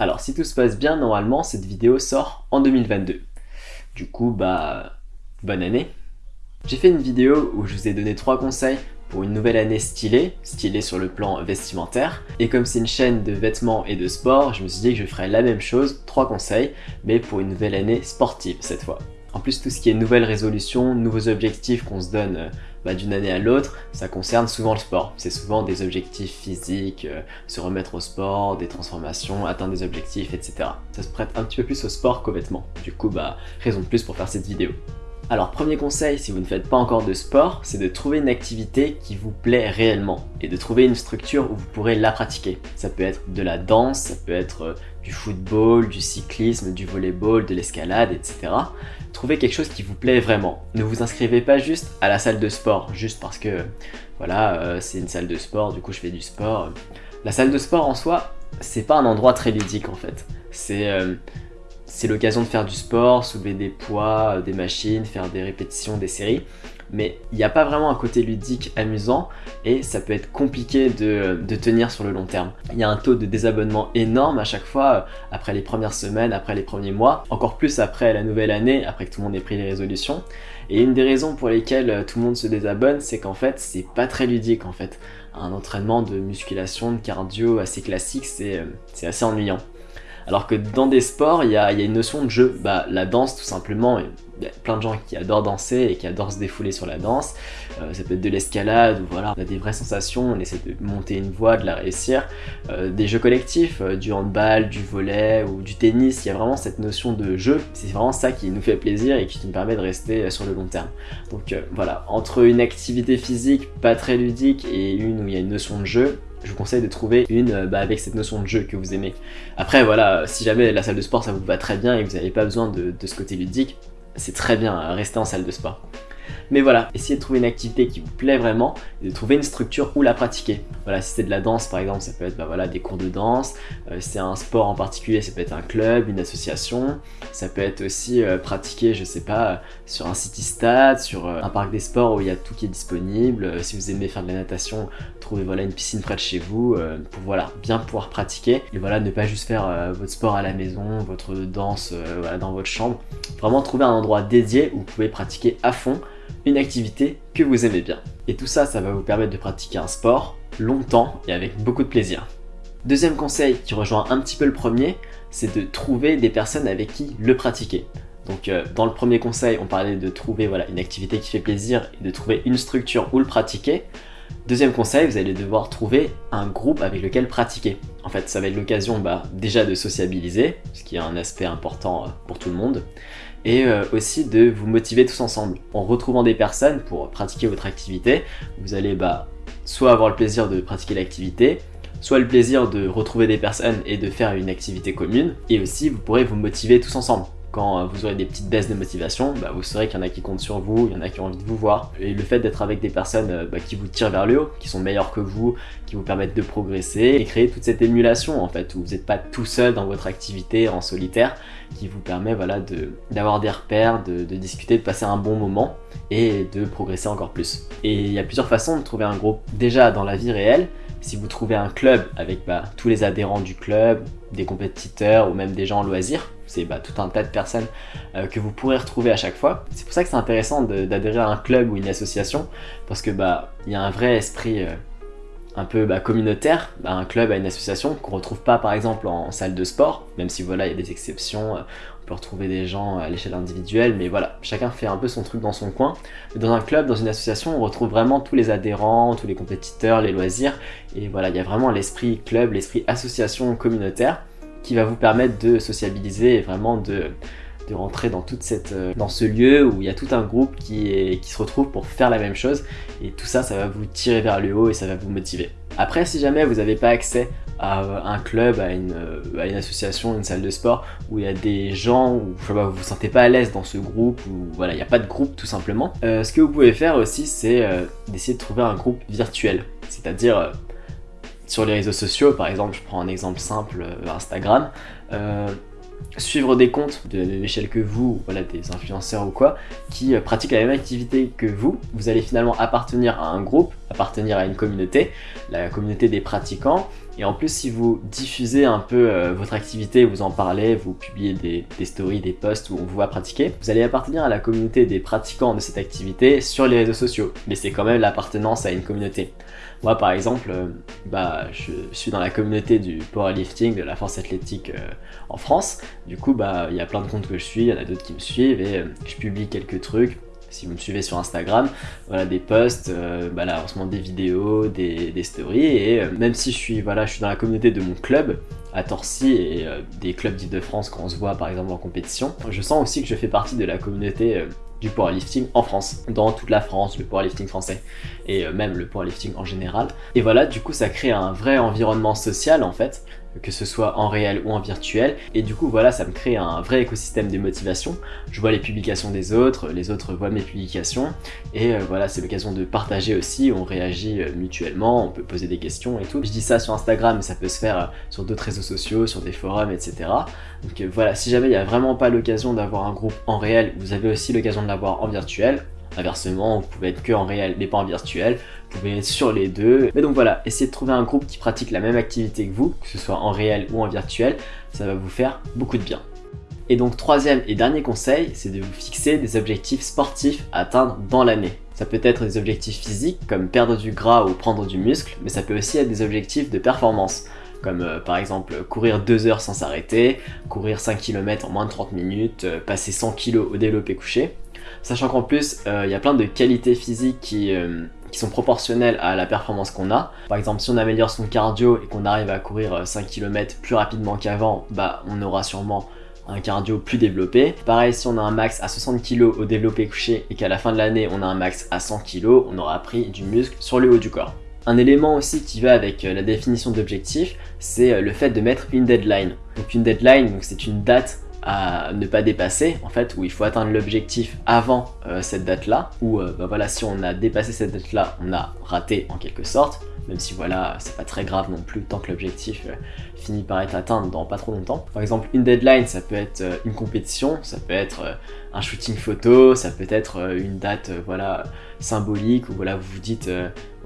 Alors si tout se passe bien, normalement cette vidéo sort en 2022. Du coup, bah, bonne année J'ai fait une vidéo où je vous ai donné trois conseils pour une nouvelle année stylée, stylée sur le plan vestimentaire. Et comme c'est une chaîne de vêtements et de sport, je me suis dit que je ferais la même chose, trois conseils, mais pour une nouvelle année sportive cette fois. En plus, tout ce qui est nouvelles résolutions, nouveaux objectifs qu'on se donne euh, bah, d'une année à l'autre, ça concerne souvent le sport. C'est souvent des objectifs physiques, euh, se remettre au sport, des transformations, atteindre des objectifs, etc. Ça se prête un petit peu plus au sport qu'aux vêtements. Du coup, bah, raison de plus pour faire cette vidéo. Alors premier conseil, si vous ne faites pas encore de sport, c'est de trouver une activité qui vous plaît réellement et de trouver une structure où vous pourrez la pratiquer. Ça peut être de la danse, ça peut être euh, du football, du cyclisme, du volleyball, de l'escalade, etc. Trouvez quelque chose qui vous plaît vraiment. Ne vous inscrivez pas juste à la salle de sport, juste parce que voilà, euh, c'est une salle de sport, du coup je fais du sport. La salle de sport en soi, c'est pas un endroit très ludique en fait. C'est euh, c'est l'occasion de faire du sport, soulever des poids, euh, des machines, faire des répétitions, des séries. Mais il n'y a pas vraiment un côté ludique amusant et ça peut être compliqué de, tenir sur le long terme. Il y a un taux de désabonnement énorme à chaque fois, euh, après les premières semaines, après les premiers mois, encore plus après la nouvelle année, après que tout le monde ait pris les résolutions. Et une des raisons pour lesquelles euh, tout le monde se désabonne, c'est qu'en fait, c'est pas très ludique en fait. Un entraînement de musculation, de cardio assez classique, c'est assez ennuyant. Alors que dans des sports, il y a, une notion de jeu. Bah, la danse, tout simplement, il y a plein de gens qui adorent danser et qui adorent se défouler sur la danse. Euh, ça peut être de l'escalade, ou voilà, on a des vraies sensations, on essaie de monter une voie, de la réussir. Euh, des jeux collectifs, euh, du handball, du volet ou du tennis, il y a vraiment cette notion de jeu. C'est vraiment ça qui nous fait plaisir et qui nous permet de rester sur le long terme. Donc voilà, entre une activité physique pas très ludique et une où il y a une notion de jeu, je vous conseille de trouver une euh, bah, avec cette notion de jeu que vous aimez. Après voilà, si jamais la salle de sport ça vous va très bien et que vous n'avez pas besoin de, de ce côté ludique, c'est très bien, rester en salle de sport. Mais voilà, essayez de trouver une activité qui vous plaît vraiment et de trouver une structure où la pratiquer. Voilà, si c'est de la danse par exemple, ça peut être bah, voilà, des cours de danse. Euh, si c'est un sport en particulier, ça peut être un club, une association. Ça peut être aussi euh, pratiqué, je sais pas, sur un city stade, sur euh, un parc des sports où il y a tout qui est disponible. si vous aimez faire de la natation, trouvez voilà, une piscine près de chez vous pour voilà, bien pouvoir pratiquer. Et voilà, ne pas juste faire votre sport à la maison, votre danse dans votre chambre. Vraiment trouver un endroit dédié où vous pouvez pratiquer à fond une activité que vous aimez bien. Et tout ça, ça va vous permettre de pratiquer un sport longtemps et avec beaucoup de plaisir. Deuxième conseil qui rejoint un petit peu le premier, c'est de trouver des personnes avec qui le pratiquer. Donc euh, dans le premier conseil, on parlait de trouver voilà, une activité qui fait plaisir et de trouver une structure où le pratiquer. Deuxième conseil, vous allez devoir trouver un groupe avec lequel pratiquer. En fait, ça va être l'occasion bah, déjà de sociabiliser, ce qui est un aspect important euh, pour tout le monde, et euh, aussi de vous motiver tous ensemble. En retrouvant des personnes pour pratiquer votre activité, vous allez bah, soit avoir le plaisir de pratiquer l'activité, soit le plaisir de retrouver des personnes et de faire une activité commune, et aussi vous pourrez vous motiver tous ensemble quand euh, vous aurez des petites baisses de motivation, bah, vous saurez qu'il y en a qui comptent sur vous, il y en a qui ont envie de vous voir. Et le fait d'être avec des personnes euh, bah, qui vous tirent vers le haut, qui sont meilleures que vous, qui vous permettent de progresser et créer toute cette émulation en fait, où vous n'êtes pas tout seul dans votre activité en solitaire, qui vous permet voilà, d'avoir des repères, de, de discuter, de passer un bon moment et de progresser encore plus. Et il y a plusieurs façons de trouver un groupe déjà dans la vie réelle, si vous trouvez un club avec bah, tous les adhérents du club, des compétiteurs ou même des gens en loisir, c'est bah, tout un tas de personnes euh, que vous pourrez retrouver à chaque fois. C'est pour ça que c'est intéressant d'adhérer à un club ou une association parce que bah il y a un vrai esprit euh, un peu bah, communautaire, un club à une association qu'on retrouve pas par exemple en, salle de sport, même si voilà il y a des exceptions, euh, on peut retrouver des gens à l'échelle individuelle, mais voilà, chacun fait un peu son truc dans son coin. Dans un club, dans une association, on retrouve vraiment tous les adhérents, tous les compétiteurs, les loisirs, et voilà, il y a vraiment l'esprit club, l'esprit association communautaire qui va vous permettre de sociabiliser et vraiment de, de rentrer dans, toute cette, euh, dans ce lieu où il y a tout un groupe qui, qui se retrouve pour faire la même chose et tout ça, ça va vous tirer vers le haut et ça va vous motiver. Après, si jamais vous n'avez pas accès à un club, à une, à une, association, une salle de sport où il y a des gens où je sais pas, vous vous sentez pas à l'aise dans ce groupe ou voilà, il n'y a pas de groupe tout simplement. Euh, ce que vous pouvez faire aussi, c'est euh, d'essayer de trouver un groupe virtuel, c'est-à-dire sur les réseaux sociaux, par exemple, je prends un exemple simple, euh, Instagram, euh, suivre des comptes de l'échelle que vous, voilà, des influenceurs ou quoi, qui euh, pratiquent la même activité que vous, vous allez finalement appartenir à un groupe, appartenir à une communauté, la communauté des pratiquants, Et en plus, si vous diffusez un peu votre activité, vous en parlez, vous publiez des, des, stories, des posts où on vous voit pratiquer, vous allez appartenir à la communauté des pratiquants de cette activité sur les réseaux sociaux. Mais c'est quand même l'appartenance à une communauté. Moi, par exemple, euh, bah, je suis dans la communauté du powerlifting, de la force athlétique euh, en France. Du coup, bah, il y a plein de comptes que je suis, il y en a d'autres qui me suivent et je publie quelques trucs si vous me suivez sur Instagram, voilà des posts, euh, bah des vidéos, des, stories, et euh, même si je suis, voilà, je suis dans la communauté de mon club, à Torcy et euh, des clubs d'Île-de-France quand on se voit par exemple en compétition, je sens aussi que je fais partie de la communauté du powerlifting en France, dans toute la France, le powerlifting français, et même le powerlifting en général. Et voilà, du coup ça crée un vrai environnement social en fait, que ce soit en réel ou en virtuel. Et du coup, voilà, ça me crée un vrai écosystème de motivation. Je vois les publications des autres, les autres voient mes publications. Et euh, voilà, c'est l'occasion de partager aussi, on réagit euh, mutuellement, on peut poser des questions et tout. Je dis ça sur Instagram, mais ça peut se faire euh, sur d'autres réseaux sociaux, sur des forums, etc. Donc voilà, si jamais il n'y a vraiment pas l'occasion d'avoir un groupe en réel, vous avez aussi l'occasion de l'avoir en virtuel. Inversement, vous pouvez être que en réel mais pas en virtuel, vous pouvez être sur les deux. Mais donc voilà, essayez de trouver un groupe qui pratique la même activité que vous, que ce soit en réel ou en virtuel, ça va vous faire beaucoup de bien. Et donc troisième et dernier conseil, c'est de vous fixer des objectifs sportifs à atteindre dans l'année. Ça peut être des objectifs physiques comme perdre du gras ou prendre du muscle, mais ça peut aussi être des objectifs de performance comme euh, par exemple courir 2 heures sans s'arrêter, courir 5 km en moins de 30 minutes, euh, passer 100 kg au développé couché. Sachant qu'en plus, euh, il y a plein de qualités physiques qui, euh, qui sont proportionnelles à la performance qu'on a. Par exemple, si on améliore son cardio et qu'on arrive à courir 5 euh, km plus rapidement qu'avant, bah on aura sûrement un cardio plus développé. Pareil, si on a un max à 60 kg au développé couché et qu'à la fin de l'année on a un max à 100 kg, on aura pris du muscle sur le haut du corps. Un élément aussi qui va avec la définition d'objectif, c'est le fait de mettre une deadline. Donc une deadline, c'est une date à ne pas dépasser, en fait, où il faut atteindre l'objectif avant euh, cette date-là, ou euh, bah voilà, si on a dépassé cette date-là, on a raté en quelque sorte, même si voilà, c'est pas très grave non plus tant que l'objectif euh, finit par être atteint dans pas trop longtemps. Par exemple, une deadline, ça peut être une compétition, ça peut être un shooting photo, ça peut être une date voilà symbolique, où voilà, vous vous dites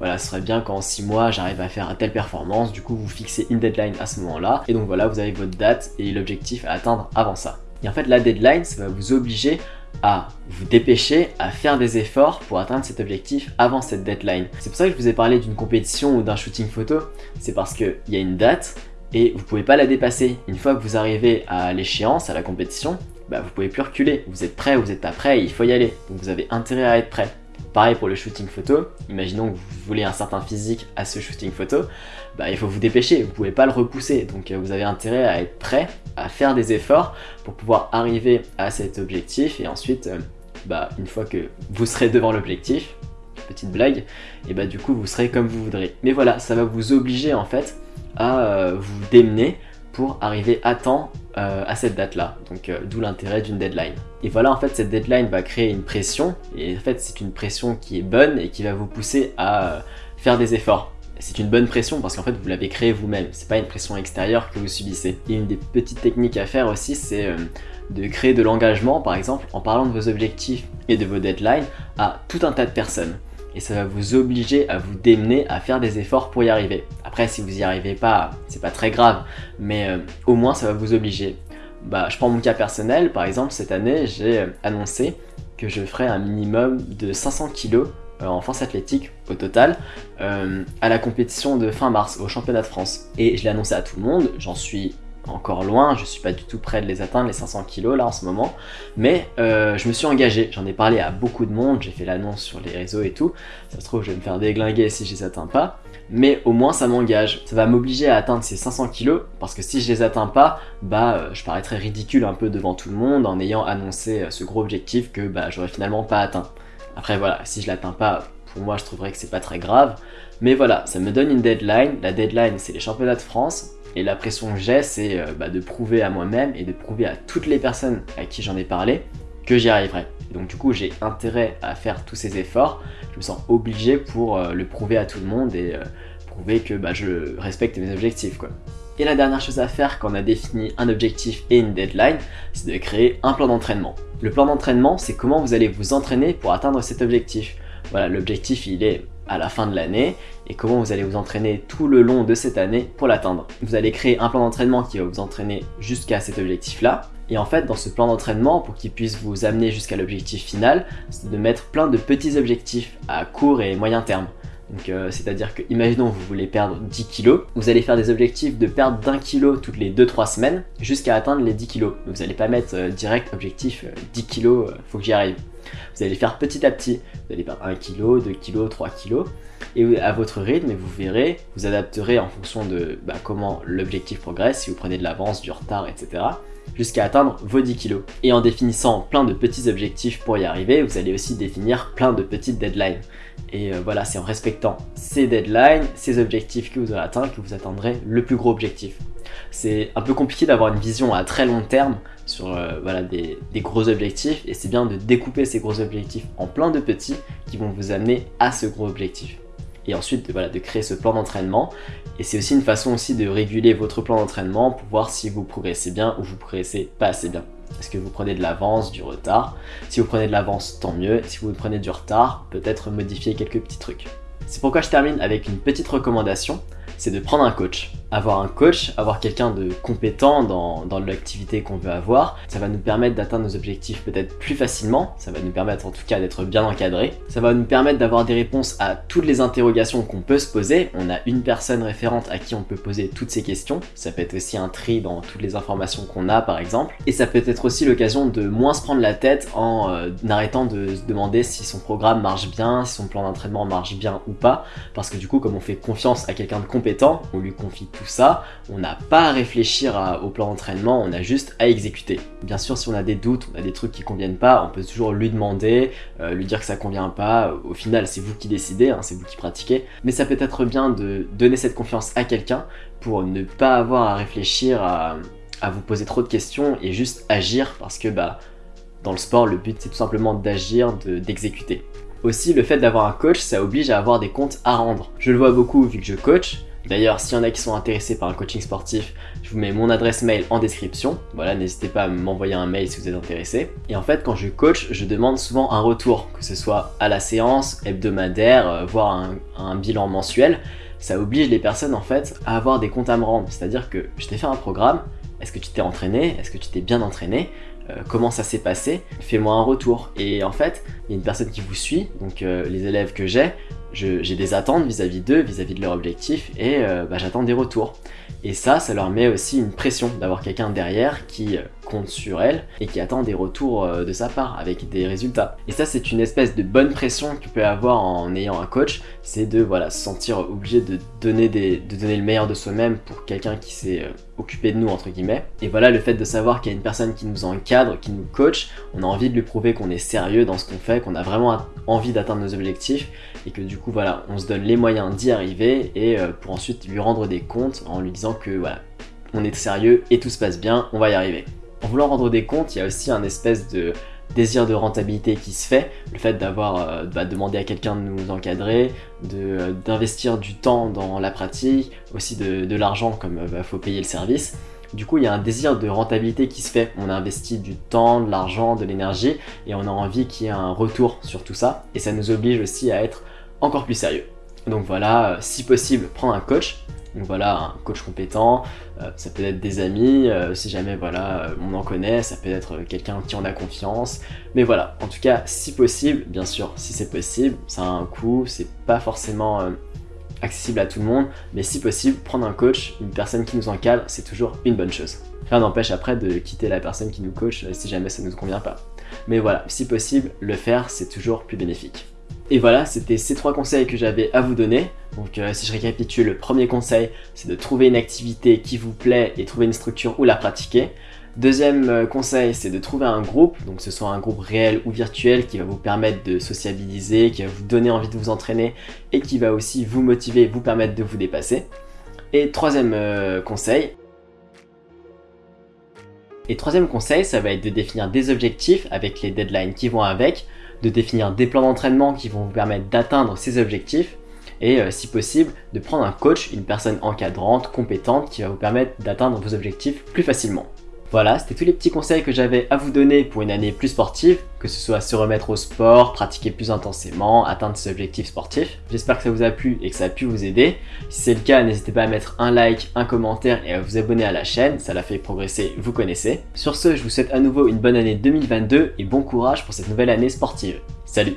voilà, ce serait bien qu'en 6 mois j'arrive à faire telle performance, du coup vous fixez une deadline à ce moment-là, et donc voilà, vous avez votre date et l'objectif à atteindre avant ça. Et en fait, la deadline, ça va vous obliger à vous dépêcher à faire des efforts pour atteindre cet objectif avant cette deadline. C'est pour ça que je vous ai parlé d'une compétition ou d'un shooting photo, c'est parce qu'il y a une date et vous pouvez pas la dépasser. Une fois que vous arrivez à l'échéance, à la compétition, bah vous pouvez plus reculer. Vous êtes prêt, vous êtes pas prêt, il faut y aller. Donc vous avez intérêt à être prêt. Pareil pour le shooting photo, imaginons que vous voulez un certain physique à ce shooting photo, bah, il faut vous dépêcher, vous pouvez pas le repousser, donc euh, vous avez intérêt à être prêt, à faire des efforts pour pouvoir arriver à cet objectif. Et ensuite, euh, bah, une fois que vous serez devant l'objectif, petite blague, et bah du coup vous serez comme vous voudrez. Mais voilà, ça va vous obliger en fait à euh, vous démener pour arriver à temps euh, à cette date-là. Donc euh, d'où l'intérêt d'une deadline. Et voilà, en fait, cette deadline va créer une pression. Et en fait, c'est une pression qui est bonne et qui va vous pousser à euh, faire des efforts. C'est une bonne pression parce qu'en fait, vous l'avez créée vous-même. C'est pas une pression extérieure que vous subissez. Et une des petites techniques à faire aussi, c'est de créer de l'engagement, par exemple, en parlant de vos objectifs et de vos deadlines à tout un tas de personnes et ça va vous obliger à vous démener à faire des efforts pour y arriver. Après, si vous y arrivez pas, c'est pas très grave, mais euh, au moins ça va vous obliger. Bah, je prends mon cas personnel, par exemple, cette année, j'ai euh, annoncé que je ferais un minimum de 500 kg euh, en force athlétique au total à la compétition de fin mars au championnat de France. Et je l'ai annoncé à tout le monde, j'en suis encore loin, je suis pas du tout prêt de les atteindre, les 500 kilos là en ce moment, mais euh, je me suis engagé, j'en ai parlé à beaucoup de monde, j'ai fait l'annonce sur les réseaux et tout, ça se trouve je vais me faire déglinguer si je les atteins pas, mais au moins ça m'engage, ça va m'obliger à atteindre ces 500 kilos, parce que si je les atteins pas, bah euh, je paraîtrais ridicule un peu devant tout le monde en ayant annoncé euh, ce gros objectif que bah j'aurais finalement pas atteint. Après voilà, si je l'atteins pas, pour moi je trouverais que c'est pas très grave, mais voilà, ça me donne une deadline, la deadline c'est les championnats de France, et la pression que j'ai, c'est euh, bah, de prouver à moi-même et de prouver à toutes les personnes à qui j'en ai parlé que j'y arriverai. donc du coup, j'ai intérêt à faire tous ces efforts. Je me sens obligé pour euh, le prouver à tout le monde et euh, prouver que bah, je respecte mes objectifs. Et la dernière chose à faire quand on a défini un objectif et une deadline, c'est de créer un plan d'entraînement. Le plan d'entraînement, c'est comment vous allez vous entraîner pour atteindre cet objectif. Voilà, l'objectif il est à la fin de l'année et comment vous allez vous entraîner tout le long de cette année pour l'atteindre. Vous allez créer un plan d'entraînement qui va vous entraîner jusqu'à cet objectif-là. Et en fait, dans ce plan d'entraînement, pour qu'il puisse vous amener jusqu'à l'objectif final, c'est de mettre plein de petits objectifs à court et moyen terme. Donc, euh, c'est-à-dire que, imaginons vous voulez perdre 10 kilos, vous allez faire des objectifs de perdre d'un kilo toutes les 2-3 semaines jusqu'à atteindre les 10 kilos. Vous n'allez pas mettre euh, direct objectif 10 euh, kilos, faut que j'y arrive. Vous allez faire petit à petit. Vous allez perdre 1 kg, 2 kg, 3 kg. Et à votre rythme, vous verrez, vous adapterez en fonction de bah, comment l'objectif progresse, si vous prenez de l'avance, du retard, etc jusqu'à atteindre vos 10 kg. Et en définissant plein de petits objectifs pour y arriver, vous allez aussi définir plein de petites deadlines. Et euh, voilà, c'est en respectant ces deadlines, ces objectifs que vous aurez atteints, que vous atteindrez le plus gros objectif. C'est un peu compliqué d'avoir une vision à très long terme sur euh, des, gros objectifs et c'est bien de découper ces gros objectifs en plein de petits qui vont vous amener à ce gros objectif. Et ensuite de créer ce plan d'entraînement et c'est aussi une façon aussi de réguler votre plan d'entraînement pour voir si vous progressez bien ou vous progressez pas assez bien. Est-ce que vous prenez de l'avance, du retard? Si vous prenez de l'avance, tant mieux. Si vous prenez du retard, peut-être modifier quelques petits trucs. C'est pourquoi je termine avec une petite recommandation, c'est de prendre un coach avoir un coach, avoir quelqu'un de compétent dans, dans l'activité qu'on veut avoir, ça va nous permettre d'atteindre nos objectifs peut-être plus facilement, ça va nous permettre en tout cas d'être bien encadré, ça va nous permettre d'avoir des réponses à toutes les interrogations qu'on peut se poser, on a une personne référente à qui on peut poser toutes ces questions, ça peut être aussi un tri dans toutes les informations qu'on a par exemple, et ça peut être aussi l'occasion de moins se prendre la tête en euh, arrêtant de se demander si son programme marche bien, si son plan d'entraînement marche bien ou pas, parce que du coup comme on fait confiance à quelqu'un de compétent, on lui confie tout ça, on n'a pas à réfléchir au plan d'entraînement, on a juste à exécuter. Bien sûr, si on a des doutes, on a des trucs qui conviennent pas, on peut toujours lui demander, euh, lui dire que ça convient pas. Au final, c'est vous qui décidez, hein, c'est vous qui pratiquez. Mais ça peut être bien de donner cette confiance à quelqu'un pour ne pas avoir à réfléchir à, vous poser trop de questions et juste agir parce que bah dans le sport, le but c'est tout simplement d'agir, d'exécuter. Aussi, le fait d'avoir un coach, ça oblige à avoir des comptes à rendre. Je le vois beaucoup vu que je coach, D'ailleurs, s'il y en a qui sont intéressés par un coaching sportif, je vous mets mon adresse mail en description. Voilà, n'hésitez pas à m'envoyer un mail si vous êtes intéressé. Et en fait, quand je coach, je demande souvent un retour, que ce soit à la séance, hebdomadaire, euh, voire un, bilan mensuel. Ça oblige les personnes en fait à avoir des comptes à me rendre. C'est-à-dire que je t'ai fait un programme, est-ce que tu t'es entraîné Est-ce que tu t'es bien entraîné euh, comment ça s'est passé, fais-moi un retour. Et en fait, il y a une personne qui vous suit, donc euh, les élèves que j'ai, j'ai des attentes vis-à-vis d'eux, vis-à-vis de leur objectif, et euh, bah, j'attends des retours. Et ça, ça leur met aussi une pression d'avoir quelqu'un derrière qui sur elle et qui attend des retours de sa part avec des résultats. Et ça, c'est une espèce de bonne pression que peut avoir en ayant un coach, c'est de voilà, se sentir obligé de donner, de donner le meilleur de soi-même pour quelqu'un qui s'est occupé de nous, entre guillemets. Et voilà, le fait de savoir qu'il y a une personne qui nous encadre, qui nous coach, on a envie de lui prouver qu'on est sérieux dans ce qu'on fait, qu'on a vraiment envie d'atteindre nos objectifs et que du coup, voilà, on se donne les moyens d'y arriver et euh, pour ensuite lui rendre des comptes en lui disant que voilà, on est sérieux et tout se passe bien, on va y arriver. En voulant rendre des comptes, il y a aussi un espèce de désir de rentabilité qui se fait, le fait d'avoir euh, bah, demandé à quelqu'un de nous encadrer, euh, d'investir du temps dans la pratique, aussi de, l'argent comme il euh, faut payer le service. Du coup, il y a un désir de rentabilité qui se fait. On a investi du temps, de l'argent, de l'énergie et on a envie qu'il y ait un retour sur tout ça. Et ça nous oblige aussi à être encore plus sérieux. Donc voilà, si possible, prendre un coach donc voilà, un coach compétent, euh, ça peut être des amis, euh, si jamais voilà, euh, on en connaît, ça peut être quelqu'un qui en a confiance. Mais voilà, en tout cas, si possible, bien sûr, si c'est possible, ça a un coût, c'est pas forcément accessible à tout le monde, mais si possible, prendre un coach, une personne qui nous encadre, c'est toujours une bonne chose. Rien n'empêche après de quitter la personne qui nous coach si jamais ça ne nous convient pas. Mais voilà, si possible, le faire, c'est toujours plus bénéfique. Et voilà, c'était ces trois conseils que j'avais à vous donner. Donc euh, si je récapitule, le premier conseil, c'est de trouver une activité qui vous plaît et trouver une structure où la pratiquer. Deuxième euh, conseil, c'est de trouver un groupe, donc ce soit un groupe réel ou virtuel qui va vous permettre de sociabiliser, qui va vous donner envie de vous entraîner et qui va aussi vous motiver, vous permettre de vous dépasser. Et troisième euh, conseil, et troisième conseil, ça va être de définir des objectifs avec les deadlines qui vont avec, de définir des plans d'entraînement qui vont vous permettre d'atteindre ces objectifs et euh, si possible de prendre un coach, une personne encadrante, compétente qui va vous permettre d'atteindre vos objectifs plus facilement. Voilà, c'était tous les petits conseils que j'avais à vous donner pour une année plus sportive, que ce soit se remettre au sport, pratiquer plus intensément, atteindre ses objectifs sportifs. J'espère que ça vous a plu et que ça a pu vous aider. Si c'est le cas, n'hésitez pas à mettre un like, un commentaire et à vous abonner à la chaîne, ça la fait progresser, vous connaissez. Sur ce, je vous souhaite à nouveau une bonne année 2022 et bon courage pour cette nouvelle année sportive. Salut